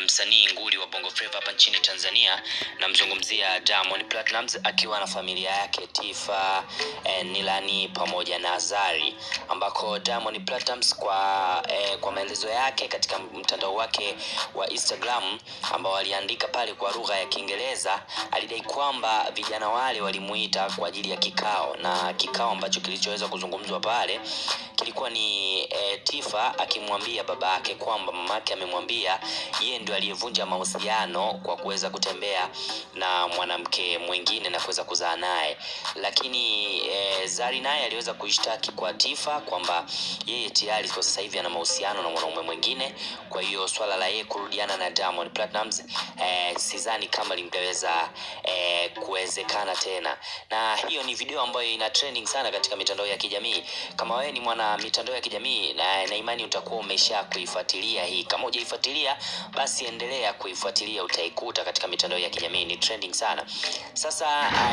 msanii nguli wa Bongo Flava hapa nchini Tanzania, namzungumzia Diamond Platnumz akiwa na familia yake Tifa, e, Nilani pamoja na Zari, ambako Diamond Platnumz kwa, e, kwa maelezo yake katika mtandao wake wa Instagram ambao aliandika pale kwa lugha ya Kiingereza, alidai kwamba vijana wale walimuita kwa ajili ya kikao, na kikao ambacho kilichoweza kuzungumzwa pale kilikuwa ni e, Tifa akimwambia baba yake kwamba mamake amemwambia yeye ndio aliyevunja mahusiano kwa kuweza kutembea na mwanamke mwingine na kuweza kuzaa naye, lakini e, Zari naye aliweza kuishtaki kwa Tifa kwamba yeye tayari kwa sasa hivi ana mahusiano na mwanaume mwingine. Kwa hiyo swala la yeye kurudiana na Diamond Platnumz e, sidhani kama lingeweza kuwezekana tena, na hiyo ni video ambayo ina trending sana katika mitandao ya kijamii. Kama wewe ni mwana mitandao ya kijamii na, na imani utakuwa umesha kuifuatilia hii. Kama hujaifuatilia basi endelea kuifuatilia, utaikuta katika mitandao ya kijamii ni trending sana. Sasa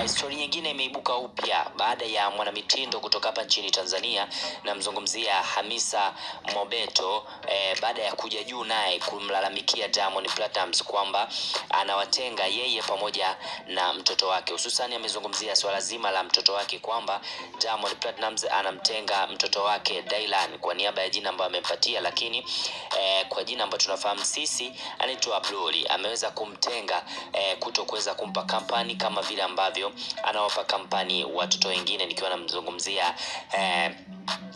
uh, story nyingine imeibuka upya baada ya mwanamitindo kutoka hapa nchini Tanzania, namzungumzia Hamisa Mobeto eh, baada ya kuja juu naye kumlalamikia Diamond Platnumz kwamba anawatenga yeye pamoja na mtoto wake, hususani amezungumzia swala zima la mtoto wake kwamba Diamond Platnumz anamtenga mtoto wake Dylan kwa niaba ya jina ambayo amempatia, lakini eh, kwa jina ambayo tunafahamu sisi anaitwa Blori, ameweza kumtenga eh, kuto kuweza kumpa kampani kama vile ambavyo anawapa kampani watoto wengine, nikiwa namzungumzia eh,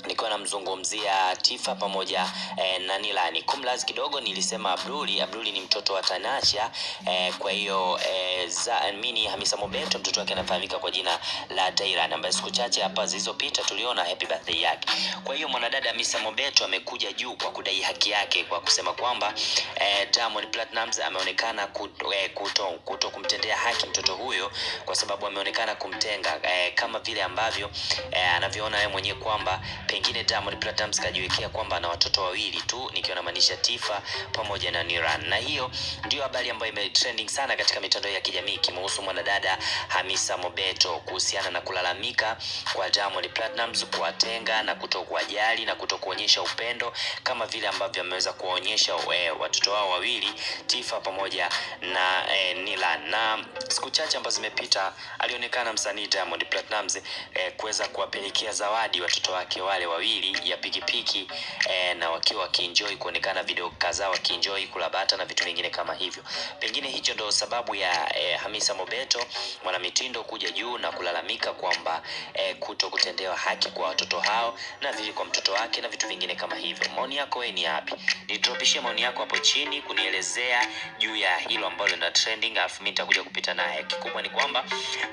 nikiwa namzungumzia Tifa pamoja eh, na Nilani. Kumlazi kidogo nilisema Abduli. Abduli ni mtoto wa Tanasha eh, kwa hiyo eh, za mini Hamisa Mobeto mtoto wake anafahamika kwa jina la Tairan ambaye siku chache hapa zilizopita tuliona happy birthday yake. Kwa hiyo mwanadada Hamisa Mobeto amekuja juu kwa kudai haki yake kwa kusema kwamba eh, Diamond Platnumz ameonekana kuto, eh, kuto, kuto kumtendea haki mtoto huyo kwa sababu ameonekana kumtenga eh, kama vile ambavyo eh, anavyoona yeye mwenyewe kwamba pengine Diamond Platnumz kajiwekea kwamba ana watoto wawili tu, nikiwa namaanisha Tifa pamoja na Niran, na hiyo ndio habari ambayo imetrending sana katika mitandao ya kijamii kimuhusu mwanadada Hamisa Mobeto kuhusiana na kulalamika kwa Diamond Platnumz kuwatenga na kuto kuwajali na kuto kuonyesha upendo kama vile ambavyo ameweza kuwaonyesha eh, watoto wao wawili Tifa pamoja na eh, Nila. Na siku chache ambazo zimepita alionekana msanii Diamond Platnumz eh, kuweza kuwapelekea zawadi watoto wake wale wawili ya pikipiki eh, na wakiwa wakienjoy kuonekana video kadhaa wakienjoy kulabata na vitu vingine kama hivyo. Pengine hicho ndo sababu ya eh, Hamisa Mobeto mwanamitindo kuja juu na kulalamika kwamba eh, kuto kutendewa haki kwa watoto hao na vile kwa mtoto wake na vitu vingine kama hivyo. Maoni yako wewe ni yapi? Nitropishie maoni yako hapo chini kunielezea juu ya hilo ambalo lina trending, alafu mimi nitakuja kupita naye. Kikubwa ni kwamba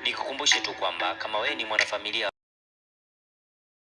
nikukumbushe tu kwamba kama wewe ni mwanafamilia